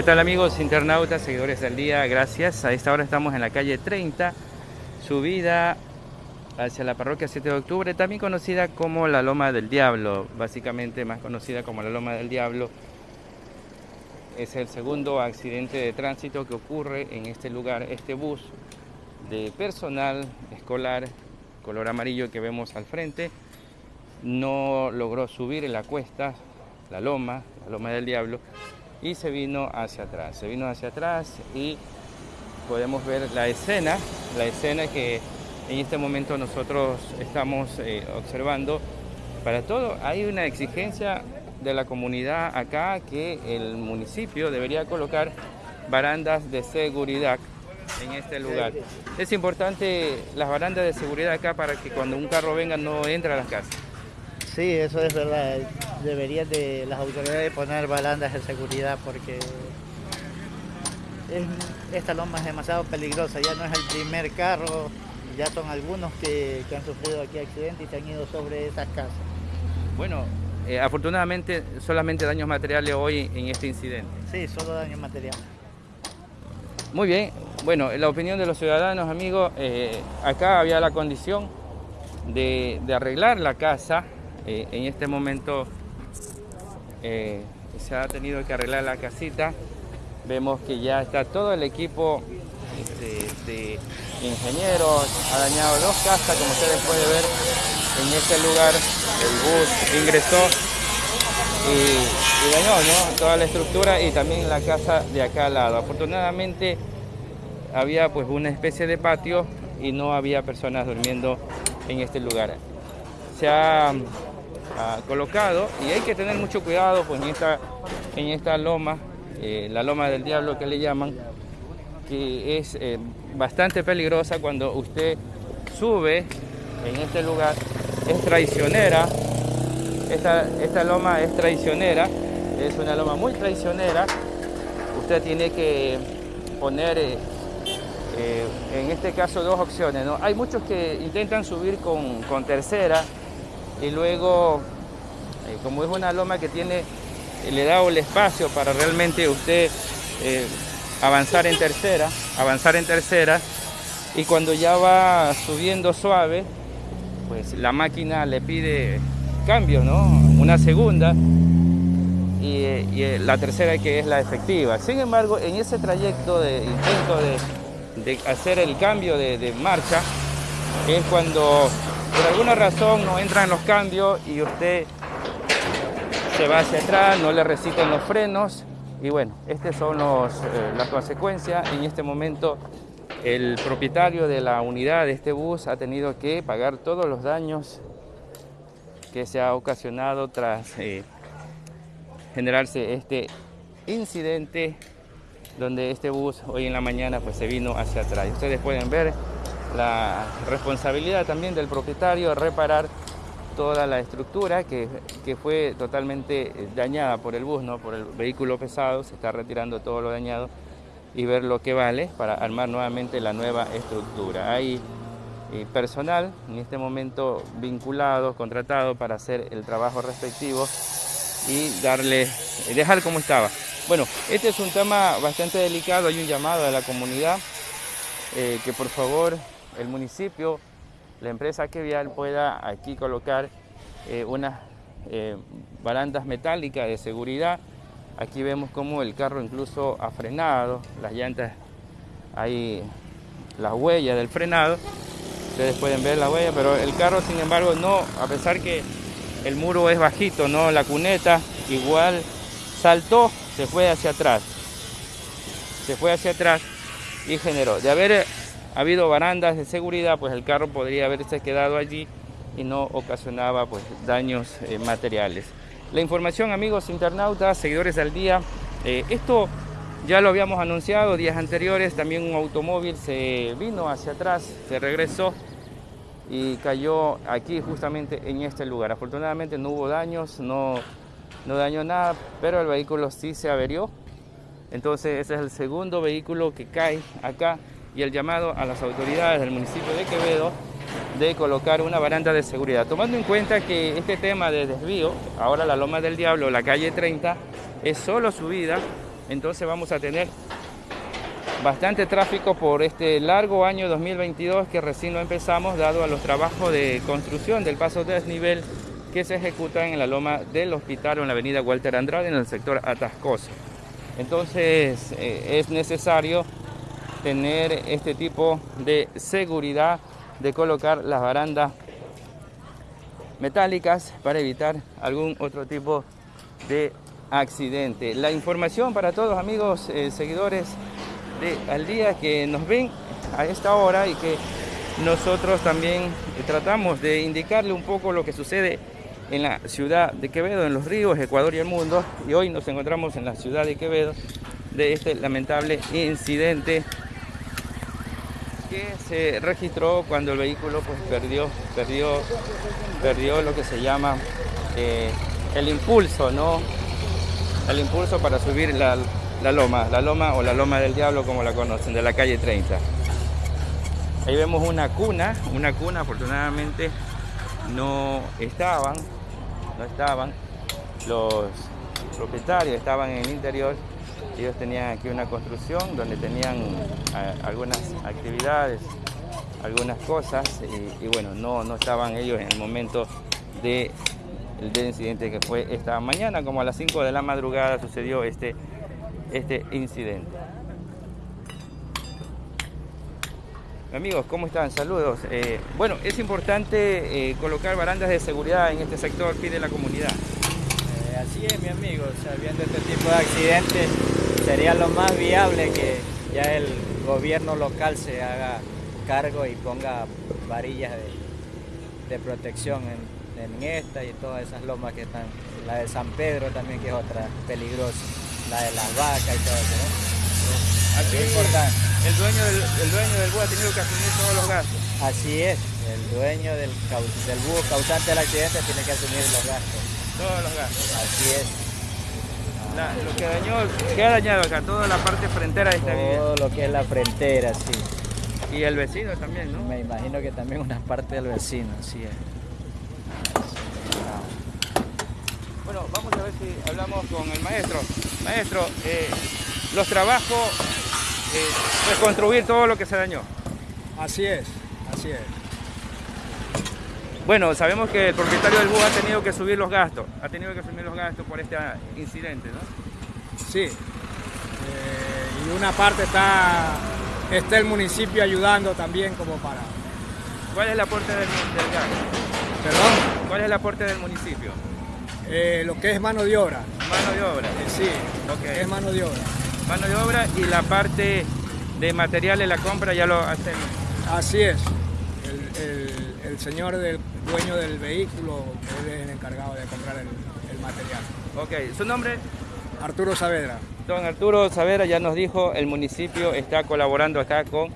¿Qué tal amigos internautas, seguidores del día? Gracias. A esta hora estamos en la calle 30, subida hacia la parroquia 7 de octubre, también conocida como la Loma del Diablo, básicamente más conocida como la Loma del Diablo. Es el segundo accidente de tránsito que ocurre en este lugar. Este bus de personal escolar color amarillo que vemos al frente no logró subir en la cuesta, la loma, la Loma del Diablo, y se vino hacia atrás. Se vino hacia atrás y podemos ver la escena, la escena que en este momento nosotros estamos eh, observando. Para todo hay una exigencia de la comunidad acá que el municipio debería colocar barandas de seguridad en este lugar. Es importante las barandas de seguridad acá para que cuando un carro venga no entre a las casas. Sí, eso es verdad. Deberían de las autoridades poner barandas de seguridad porque esta loma es demasiado peligrosa. Ya no es el primer carro, ya son algunos que, han sufrido aquí accidentes y se han ido sobre esas casas. Bueno, eh, afortunadamente solamente daños materiales hoy en este incidente. Sí, solo daños materiales. Muy bien, bueno, la opinión de los ciudadanos, amigos, eh, acá había la condición de arreglar la casa eh, en este momento eh, se ha tenido que arreglar la casita. Vemos que ya está todo el equipo este, de ingenieros, ha dañado dos casas, como ustedes pueden ver en este lugar. El bus ingresó y, dañó toda la estructura y también la casa de acá al lado. Afortunadamente había pues una especie de patio y no había personas durmiendo en este lugar. Se ha colocado y hay que tener mucho cuidado pues, en, esta, en esta loma, eh, la loma del diablo que le llaman, que es eh, bastante peligrosa cuando usted sube en este lugar, es traicionera, esta, esta loma es traicionera, es una loma muy traicionera, usted tiene que poner eh, en este caso dos opciones. ¿no? Hay muchos que intentan subir con, con tercera, y luego, eh, como es una loma que tiene, le da el espacio para realmente usted eh, avanzar en tercera, avanzar en tercera, y cuando ya va subiendo suave, pues la máquina le pide cambio, ¿no? Una segunda y, eh, la tercera que es la efectiva. Sin embargo, en ese trayecto de intento de, hacer el cambio de marcha, es cuando por alguna razón no entran los cambios y usted se va hacia atrás, no le recitan los frenos y bueno, estas son eh, las consecuencias. En este momento el propietario de la unidad de este bus ha tenido que pagar todos los daños que se ha ocasionado tras eh, generarse este incidente donde este bus hoy en la mañana pues se vino hacia atrás. Ustedes pueden ver la responsabilidad también del propietario de reparar toda la estructura que, fue totalmente dañada por el bus, ¿no? por el vehículo pesado, se está retirando todo lo dañado y ver lo que vale para armar nuevamente la nueva estructura. Hay eh, personal en este momento vinculado, contratado para hacer el trabajo respectivo y darle, dejar como estaba. Bueno, este es un tema bastante delicado, hay un llamado a la comunidad eh, que por favor el municipio, la empresa que vial pueda aquí colocar eh, unas eh, barandas metálicas de seguridad. Aquí vemos como el carro incluso ha frenado, las llantas, hay las huellas del frenado. Ustedes pueden ver la huella, pero el carro sin embargo no, a pesar que el muro es bajito, no, la cuneta igual saltó, se fue hacia atrás. Se fue hacia atrás y generó. De haber ha habido barandas de seguridad, pues el carro podría haberse quedado allí y no ocasionaba pues, daños eh, materiales. La información, amigos internautas, seguidores del día, eh, esto ya lo habíamos anunciado días anteriores, también un automóvil se vino hacia atrás, se regresó y cayó aquí justamente en este lugar. Afortunadamente no hubo daños, no, no dañó nada, pero el vehículo sí se averió. Entonces ese es el segundo vehículo que cae acá y el llamado a las autoridades del municipio de Quevedo de colocar una baranda de seguridad. Tomando en cuenta que este tema de desvío, ahora la Loma del Diablo, la calle 30, es solo subida, Entonces vamos a tener bastante tráfico por este largo año 2022 que recién lo empezamos dado a los trabajos de construcción del paso de desnivel que se ejecutan en la loma del hospital o en la avenida Walter Andrade en el sector Atascoso. Entonces eh, es necesario tener este tipo de seguridad de colocar las barandas metálicas para evitar algún otro tipo de accidente. La información para todos amigos eh, seguidores de Al Día que nos ven a esta hora y que nosotros también tratamos de indicarle un poco lo que sucede en la ciudad de Quevedo, en los ríos, Ecuador y el mundo. Y hoy nos encontramos en la ciudad de Quevedo de este lamentable incidente que se registró cuando el vehículo pues perdió, perdió, perdió lo que se llama eh, el impulso, ¿no? El impulso para subir la, la loma, la loma o la loma del diablo como la conocen, de la calle 30. Ahí vemos una cuna, una cuna afortunadamente no estaban, no estaban los propietarios, estaban en el interior ellos tenían aquí una construcción donde tenían eh, algunas actividades, algunas cosas y, bueno, no, no estaban ellos en el momento de, del incidente que fue esta mañana, como a las 5 de la madrugada sucedió este, este incidente. Amigos, ¿cómo están? Saludos. Eh, bueno, es importante eh, colocar barandas de seguridad en este sector, pide la comunidad. Así es, mi amigo, viendo este tipo de accidentes, sería lo más viable que ya el gobierno local se haga cargo y ponga varillas de, protección en, esta y todas esas lomas que están, la de San Pedro también que es otra peligrosa, la de las vacas y todo eso. Así es importante. El dueño del, el dueño del búho ha tenido que asumir todos los gastos. Así es, el dueño del, del búho causante del accidente tiene que asumir los gastos. Todos los gastos. Así es lo que dañó, ¿qué ha dañado acá? Toda la parte frentera de esta vida. Todo lo que es la frentera, sí. Y el vecino también, ¿no? Me imagino que también una parte del vecino, sí. Bueno, vamos a ver si hablamos con el maestro. Maestro, eh, los trabajos, eh, reconstruir todo lo que se dañó. Así es, así es. Bueno, sabemos que el propietario del bus ha tenido que subir los gastos, ha tenido que subir los gastos por este incidente, ¿no? Sí, eh, y una parte está, está el municipio ayudando también como para... ¿Cuál es el aporte del, gas? ¿Perdón? ¿Cuál es el aporte del municipio? Eh, lo que es mano de obra. Mano de obra. Eh, sí, es mano de obra. Mano de obra y la parte de materiales, la compra ya lo hacen. Así es. el señor del dueño del vehículo, que es el encargado de comprar el, material. Ok, ¿su nombre? Arturo Saavedra. Don Arturo Saavedra ya nos dijo, el municipio está colaborando acá con,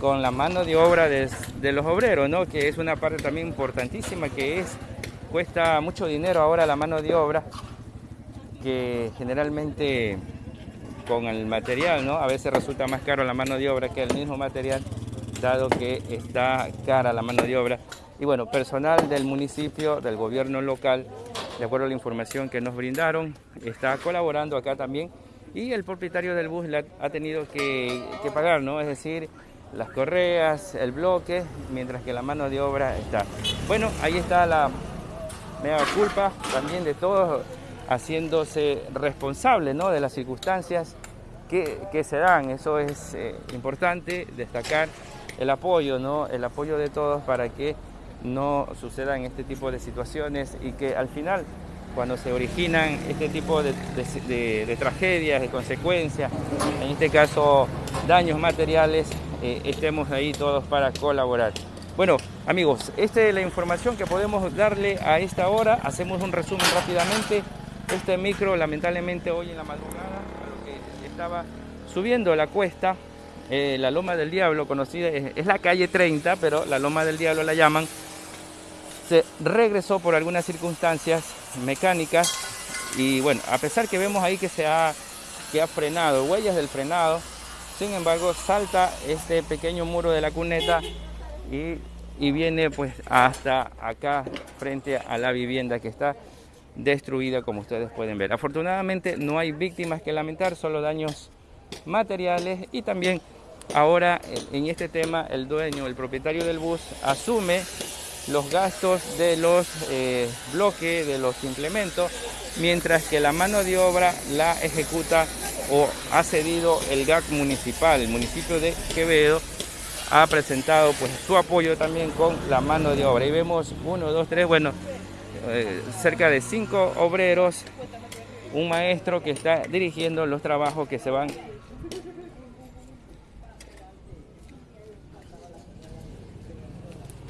con la mano de obra de, los obreros, ¿no? que es una parte también importantísima, que es cuesta mucho dinero ahora la mano de obra, que generalmente con el material, ¿no? A veces resulta más caro la mano de obra que el mismo material, dado que está cara la mano de obra. Y bueno, personal del municipio, del gobierno local, de acuerdo a la información que nos brindaron, está colaborando acá también y el propietario del bus ha tenido que, pagar, ¿no? Es decir, las correas, el bloque, mientras que la mano de obra está. Bueno, ahí está la mega culpa también de todos haciéndose responsable ¿no? de las circunstancias que, se dan. Eso es eh, importante destacar el apoyo, ¿no? el apoyo de todos para que no sucedan este tipo de situaciones y que al final cuando se originan este tipo de, tragedias, de consecuencias, en este caso daños materiales, eh, estemos ahí todos para colaborar. Bueno, amigos, esta es la información que podemos darle a esta hora. Hacemos un resumen rápidamente. Este micro, lamentablemente, hoy en la madrugada, lo que estaba subiendo la cuesta, eh, la Loma del Diablo, conocida, es la calle 30, pero la Loma del Diablo la llaman, se regresó por algunas circunstancias mecánicas y bueno, a pesar que vemos ahí que se ha, que ha frenado, huellas del frenado, sin embargo salta este pequeño muro de la cuneta y, viene pues hasta acá frente a la vivienda que está destruida como ustedes pueden ver. Afortunadamente no hay víctimas que lamentar, solo daños materiales y también ahora en este tema el dueño, el propietario del bus asume los gastos de los eh, bloques, de los implementos, mientras que la mano de obra la ejecuta o ha cedido el GAC municipal, el municipio de Quevedo ha presentado pues su apoyo también con la mano de obra. Y vemos uno, dos, tres, bueno, eh, cerca de cinco obreros, un maestro que está dirigiendo los trabajos que se van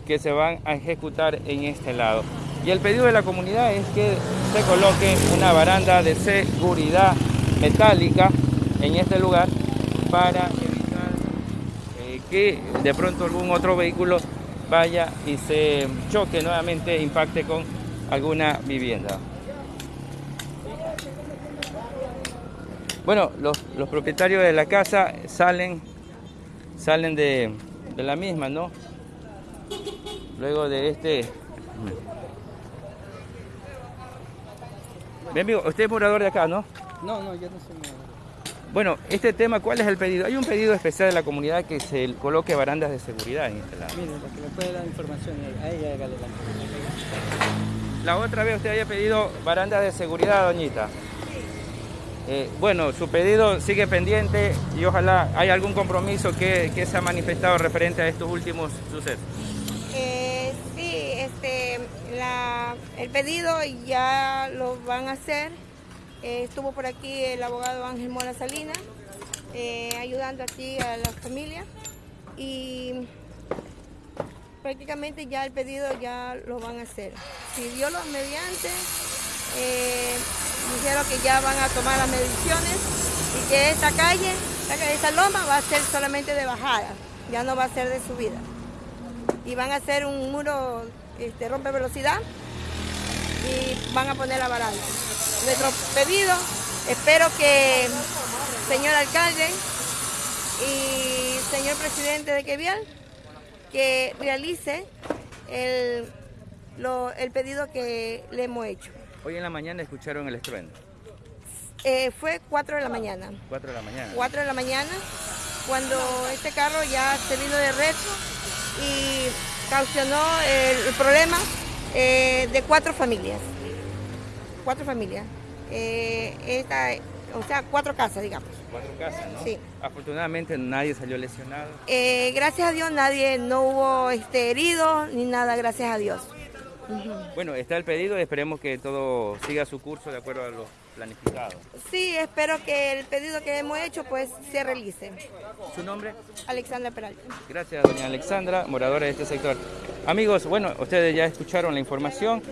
que se van a ejecutar en este lado. Y el pedido de la comunidad es que se coloque una baranda de seguridad metálica en este lugar para evitar eh, que de pronto algún otro vehículo vaya y se choque nuevamente, impacte con alguna vivienda. Bueno, los, propietarios de la casa salen, salen de, de la misma, ¿no? Luego de este... Bien, amigo, usted es morador de acá, ¿no? No, no, yo no soy morador. Bueno, este tema, ¿cuál es el pedido? Hay un pedido especial de la comunidad que se coloque barandas de seguridad en este lado. Mire, que le puede dar información a ella, hágale la La otra vez usted había pedido barandas de seguridad, doñita. Eh, bueno, su pedido sigue pendiente y ojalá haya algún compromiso que, que se ha manifestado referente a estos últimos sucesos. Eh, el pedido ya lo van a hacer. Eh, estuvo por aquí el abogado Ángel Mora Salinas, eh, ayudando aquí a la familia. Y prácticamente ya el pedido ya lo van a hacer. Si Dios lo mediante, dijeron que ya van a tomar las mediciones y que esta calle, esta loma va a ser solamente de bajada, ya no va a ser de subida y van a hacer un muro este, rompe velocidad y van a poner la baranda. Nuestro pedido, espero que señor alcalde y señor presidente de Quevial que realice el, el pedido que le hemos hecho. Hoy en la mañana escucharon el estruendo. Eh, fue 4 de la mañana. 4 de la mañana. 4 de la mañana, cuando este carro ya se vino de retro y caucionó el, problema eh, de cuatro familias. Cuatro familias. Eh, esta, o sea, cuatro casas, digamos. Cuatro casas, ¿no? Sí. Afortunadamente nadie salió lesionado. Eh, gracias a Dios nadie, no hubo este, heridos ni nada, gracias a Dios. Bueno, está el pedido y esperemos que todo siga su curso de acuerdo a lo planificado. Sí, espero que el pedido que hemos hecho pues se realice. ¿Su nombre? Alexandra Peralta. Gracias, doña Alexandra, moradora de este sector. Amigos, bueno, ustedes ya escucharon la información.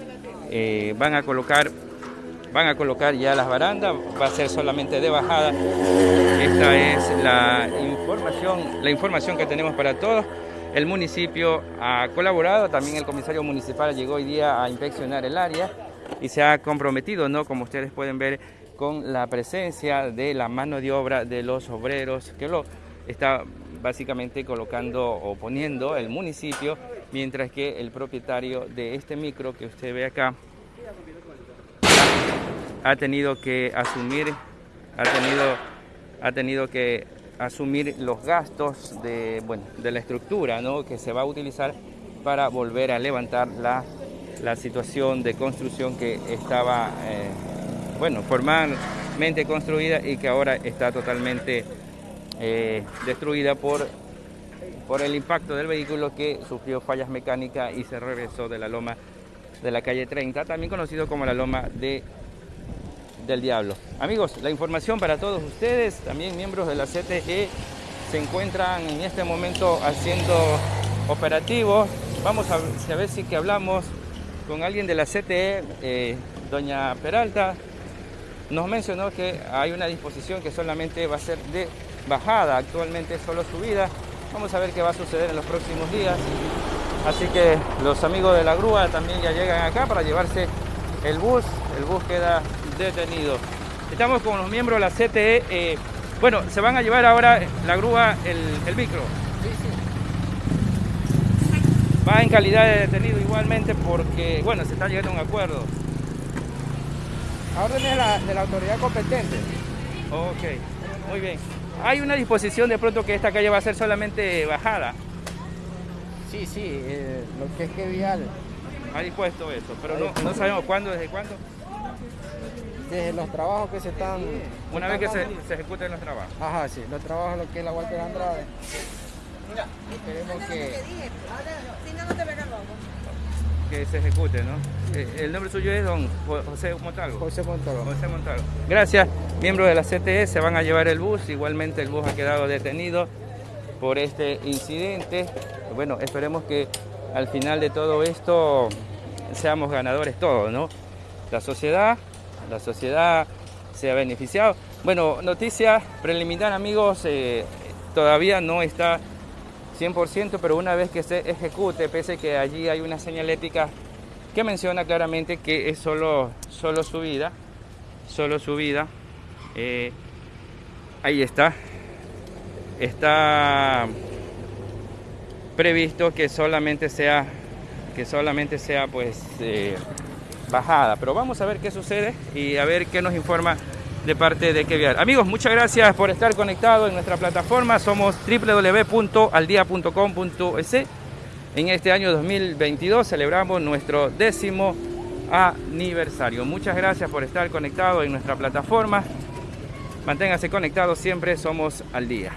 Eh, van a colocar van a colocar ya las barandas, va a ser solamente de bajada. Esta es la información, la información que tenemos para todos. El municipio ha colaborado, también el comisario municipal llegó hoy día a inspeccionar el área y se ha comprometido, ¿no? Como ustedes pueden ver, con la presencia de la mano de obra de los obreros que lo está básicamente colocando o poniendo el municipio, mientras que el propietario de este micro que usted ve acá ha tenido que asumir, ha tenido, ha tenido que asumir los gastos de, bueno, de la estructura ¿no? que se va a utilizar para volver a levantar la, la situación de construcción que estaba eh, bueno, formalmente construida y que ahora está totalmente eh, destruida por, por el impacto del vehículo que sufrió fallas mecánicas y se regresó de la loma de la calle 30, también conocido como la loma de del diablo. Amigos, la información para todos ustedes, también miembros de la CTE, se encuentran en este momento haciendo operativos. Vamos a ver si que hablamos con alguien de la CTE, eh, doña Peralta. Nos mencionó que hay una disposición que solamente va a ser de bajada, actualmente solo subida. Vamos a ver qué va a suceder en los próximos días. Así que los amigos de la grúa también ya llegan acá para llevarse el bus. El bus queda detenido. Estamos con los miembros de la CTE. Eh, bueno, se van a llevar ahora la grúa, el, micro. Va en calidad de detenido igualmente porque, bueno, se está llegando a un acuerdo. A órdenes de la, de la autoridad competente. Ok, muy bien. Hay una disposición de pronto que esta calle va a ser solamente bajada. Sí, sí, eh, lo que es que vial, Ha dispuesto eso, pero no, no sabemos cuándo, desde cuándo. desde los trabajos que se están... Una vez que se, se ejecuten los trabajos. Ajá, sí, los trabajos, lo que es la Walter Andrade. Esperemos que... Si no, no te pega robo. Que se ejecute, ¿no? Eh, El nombre suyo es don Jo- José Montalvo. José Montalvo. José Montalvo. Gracias, miembros de la CTE se van a llevar el bus. Igualmente el bus ha quedado detenido por este incidente. Bueno, esperemos que al final de todo esto seamos ganadores todos, ¿no? La sociedad, la sociedad se ha beneficiado. Bueno, noticia preliminar, amigos, eh, todavía no está 100%, pero una vez que se ejecute, pese que allí hay una señalética que menciona claramente que es solo, solo subida, solo subida, eh, ahí está, está previsto que solamente sea, que solamente sea pues eh, bajada, pero vamos a ver qué sucede y a ver qué nos informa de parte de Keviar. Amigos, muchas gracias por estar conectados en nuestra plataforma. Somos www.aldia.com.es. En este año 2022 celebramos nuestro décimo aniversario. Muchas gracias por estar conectados en nuestra plataforma. Manténgase conectados siempre, somos al día.